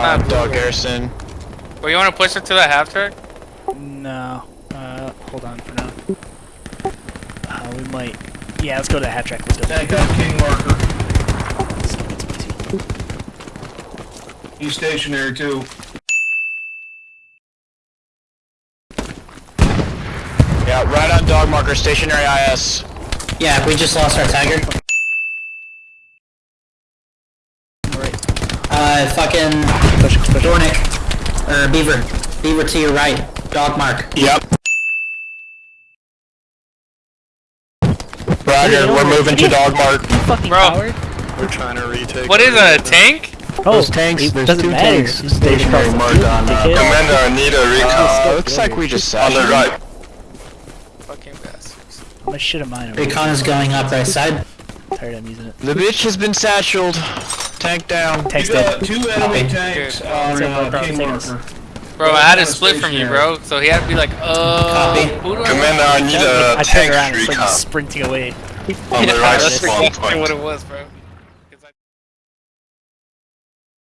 Uh, Dog Garrison. Well, you want to push it to the half track? No. Uh, hold on for now. Uh, we might. Yeah, let's go to the half track. Let's go. Tank on King Marker. He's stationary too. Yeah, right on dog marker, stationary IS. Yeah, we just lost our tiger. Alright. Uh, fucking Push, push. Dornick. Or Beaver. Beaver to your right. Dog mark. Yep. Roger, we're moving to dog mark. You fucking Bro. coward. We're trying to retake. What is a tank? Oh, Those tanks, it there's doesn't two matter. tanks stationary across the marked on, uh. Commander, I need a recon. looks like we just On the right. Fucking bastards. I'm a shit of mine over Recon is going up right side. here. Tired I'm using it. The bitch has been satcheled. Tank down. Text You got it. two enemy Copy. tanks Good. on uh, one, King Marker. Bro, I had to split from you, bro. So he had to be like, uh, Copy. who do I Commander, I need I a turned tank around and it's like sprinting away. on the right that's spawn point. what it was, bro.